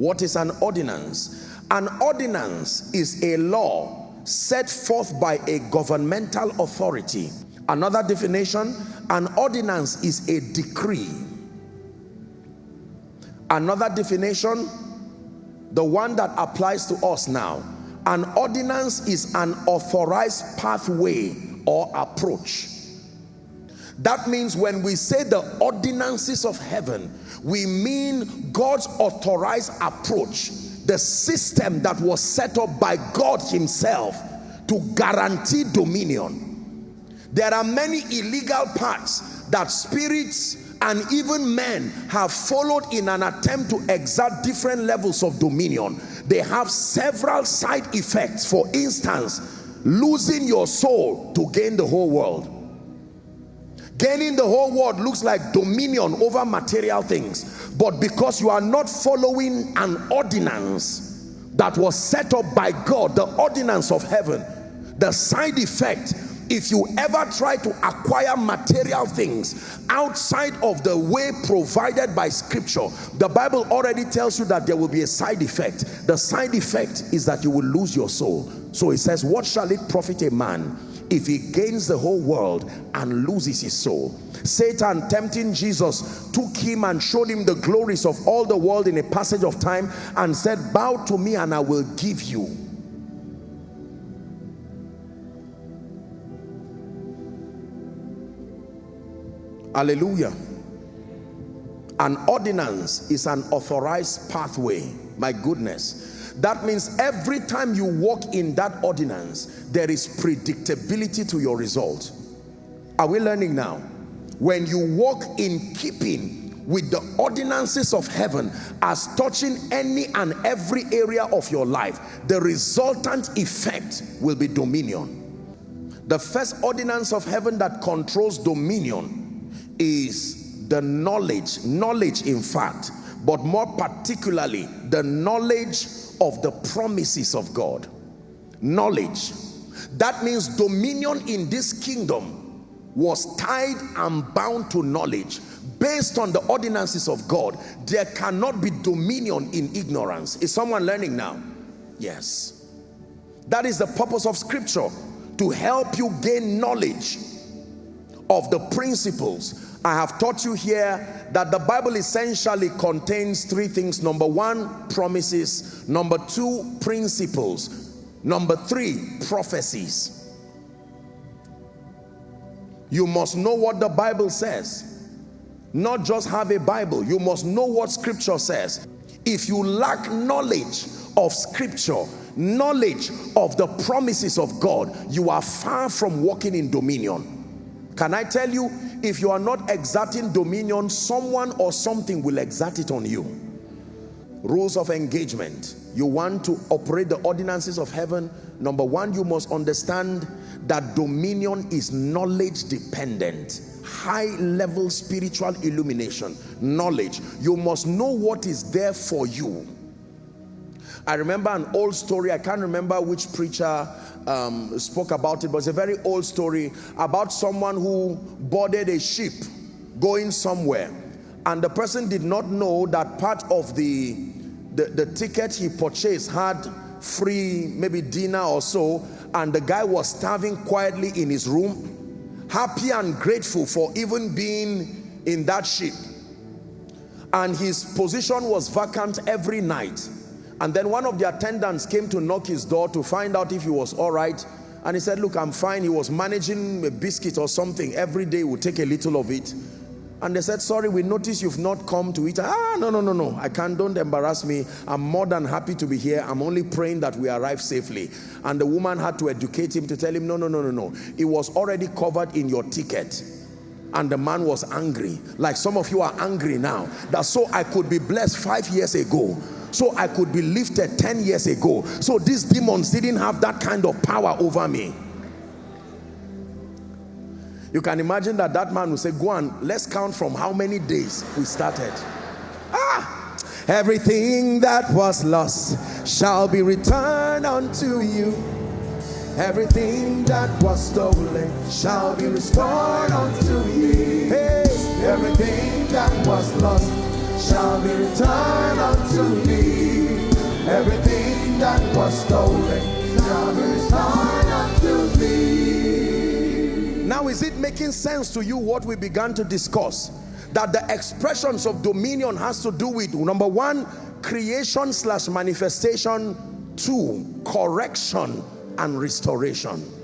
What is an ordinance? An ordinance is a law set forth by a governmental authority. Another definition, an ordinance is a decree. Another definition, the one that applies to us now. An ordinance is an authorized pathway or approach. That means when we say the ordinances of heaven, we mean God's authorized approach, the system that was set up by God himself to guarantee dominion. There are many illegal paths that spirits and even men have followed in an attempt to exert different levels of dominion. They have several side effects. For instance, losing your soul to gain the whole world Gaining the whole world looks like dominion over material things. But because you are not following an ordinance that was set up by God, the ordinance of heaven, the side effect, if you ever try to acquire material things outside of the way provided by scripture, the Bible already tells you that there will be a side effect. The side effect is that you will lose your soul. So it says, what shall it profit a man if he gains the whole world and loses his soul. Satan tempting Jesus took him and showed him the glories of all the world in a passage of time and said, bow to me and I will give you. Hallelujah. An ordinance is an authorized pathway. My goodness that means every time you walk in that ordinance, there is predictability to your result. Are we learning now? When you walk in keeping with the ordinances of heaven as touching any and every area of your life, the resultant effect will be dominion. The first ordinance of heaven that controls dominion is the knowledge, knowledge in fact, but more particularly the knowledge of the promises of God. Knowledge. That means dominion in this kingdom was tied and bound to knowledge. Based on the ordinances of God, there cannot be dominion in ignorance. Is someone learning now? Yes. That is the purpose of scripture, to help you gain knowledge of the principles I have taught you here that the Bible essentially contains three things. Number one, promises. Number two, principles. Number three, prophecies. You must know what the Bible says. Not just have a Bible. You must know what scripture says. If you lack knowledge of scripture, knowledge of the promises of God, you are far from walking in dominion. Can I tell you, if you are not exerting dominion, someone or something will exert it on you. Rules of engagement. You want to operate the ordinances of heaven. Number one, you must understand that dominion is knowledge dependent high level spiritual illumination knowledge you must know what is there for you I remember an old story. I can't remember which preacher um, spoke about it, but it's a very old story about someone who boarded a ship going somewhere. And the person did not know that part of the, the, the ticket he purchased had free maybe dinner or so. And the guy was starving quietly in his room happy and grateful for even being in that ship. And his position was vacant every night and then one of the attendants came to knock his door to find out if he was all right. And he said, look, I'm fine. He was managing a biscuit or something. Every day would take a little of it. And they said, sorry, we noticed you've not come to eat. Ah, no, no, no, no. I can't, don't embarrass me. I'm more than happy to be here. I'm only praying that we arrive safely. And the woman had to educate him to tell him, no, no, no, no, no. It was already covered in your ticket. And the man was angry. Like some of you are angry now. That so I could be blessed five years ago so I could be lifted 10 years ago. So these demons didn't have that kind of power over me. You can imagine that that man will say, go on, let's count from how many days we started. Ah! Everything that was lost shall be returned unto you. Everything that was stolen shall be restored unto you. Hey, everything that was lost shall be returned unto me. Everything that was stolen shall be restored unto me. Now is it making sense to you what we began to discuss? That the expressions of dominion has to do with number one, creation slash manifestation, two, correction and restoration.